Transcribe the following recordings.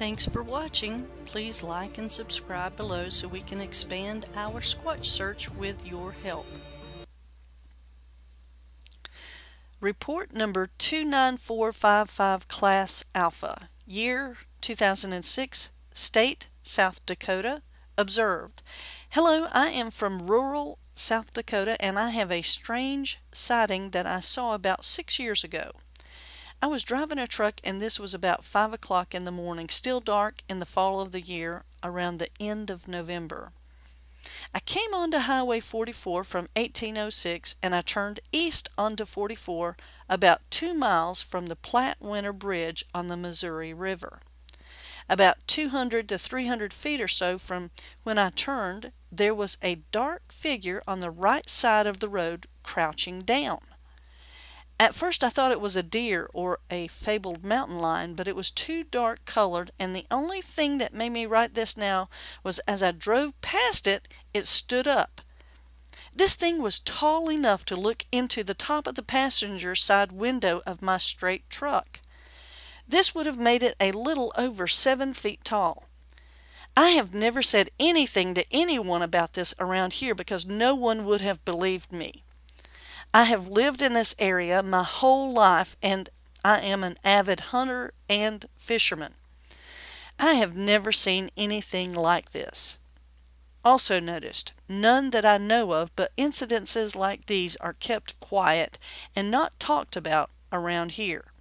Thanks for watching. Please like and subscribe below so we can expand our Squatch search with your help. Report number 29455 Class Alpha, year 2006, state South Dakota, observed. Hello, I am from rural South Dakota and I have a strange sighting that I saw about six years ago. I was driving a truck and this was about 5 o'clock in the morning, still dark in the fall of the year, around the end of November. I came onto Highway 44 from 1806 and I turned east onto 44 about two miles from the Platte Winner Bridge on the Missouri River. About 200 to 300 feet or so from when I turned, there was a dark figure on the right side of the road crouching down. At first I thought it was a deer or a fabled mountain lion, but it was too dark colored, and the only thing that made me write this now was as I drove past it, it stood up. This thing was tall enough to look into the top of the passenger side window of my straight truck. This would have made it a little over seven feet tall. I have never said anything to anyone about this around here because no one would have believed me. I have lived in this area my whole life and I am an avid hunter and fisherman. I have never seen anything like this. Also noticed, none that I know of, but incidences like these are kept quiet and not talked about around here.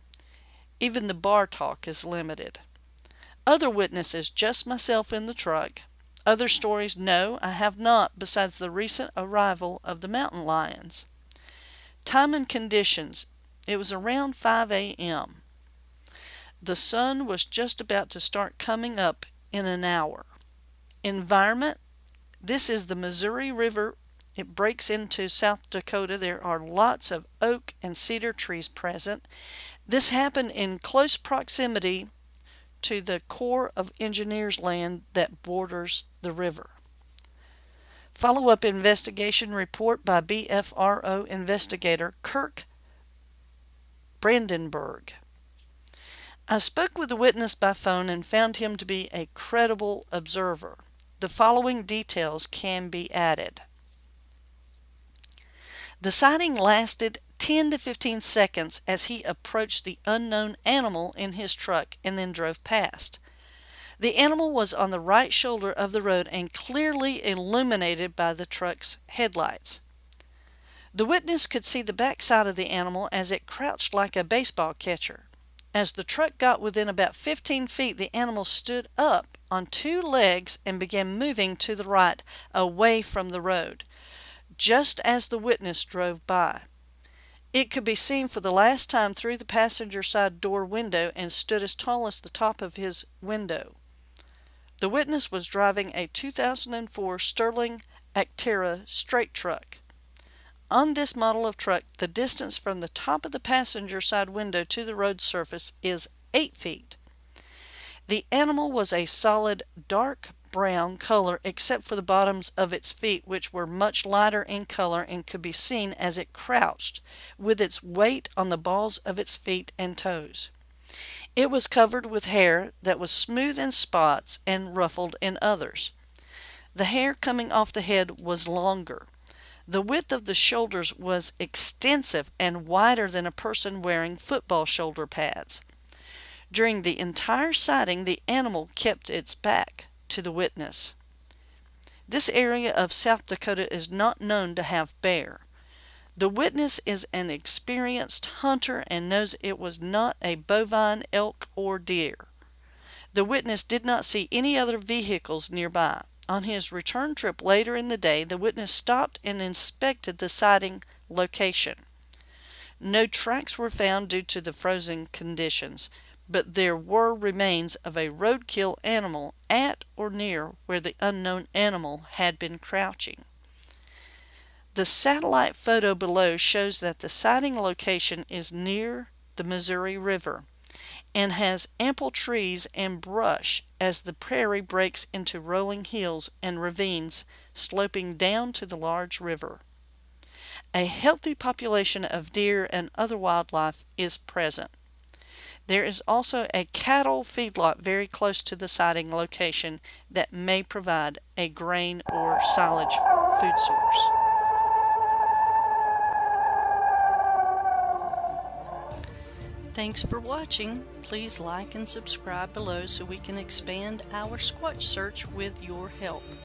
Even the bar talk is limited. Other witnesses, just myself in the truck. Other stories, no, I have not, besides the recent arrival of the mountain lions. Time and conditions. It was around 5 a.m. The sun was just about to start coming up in an hour. Environment. This is the Missouri River. It breaks into South Dakota. There are lots of oak and cedar trees present. This happened in close proximity to the Corps of Engineers land that borders the river. Follow-up investigation report by BFRO investigator Kirk Brandenburg. I spoke with the witness by phone and found him to be a credible observer. The following details can be added. The sighting lasted 10 to 15 seconds as he approached the unknown animal in his truck and then drove past. The animal was on the right shoulder of the road and clearly illuminated by the truck's headlights. The witness could see the back side of the animal as it crouched like a baseball catcher. As the truck got within about 15 feet, the animal stood up on two legs and began moving to the right, away from the road, just as the witness drove by. It could be seen for the last time through the passenger side door window and stood as tall as the top of his window. The witness was driving a 2004 Sterling Acterra straight truck. On this model of truck, the distance from the top of the passenger side window to the road surface is 8 feet. The animal was a solid dark brown color except for the bottoms of its feet which were much lighter in color and could be seen as it crouched with its weight on the balls of its feet and toes. It was covered with hair that was smooth in spots and ruffled in others. The hair coming off the head was longer. The width of the shoulders was extensive and wider than a person wearing football shoulder pads. During the entire sighting, the animal kept its back to the witness. This area of South Dakota is not known to have bear. The witness is an experienced hunter and knows it was not a bovine, elk, or deer. The witness did not see any other vehicles nearby. On his return trip later in the day, the witness stopped and inspected the sighting location. No tracks were found due to the frozen conditions, but there were remains of a roadkill animal at or near where the unknown animal had been crouching. The satellite photo below shows that the sighting location is near the Missouri River and has ample trees and brush as the prairie breaks into rolling hills and ravines sloping down to the large river. A healthy population of deer and other wildlife is present. There is also a cattle feedlot very close to the sighting location that may provide a grain or silage food source. Thanks for watching. Please like and subscribe below so we can expand our Squatch search with your help.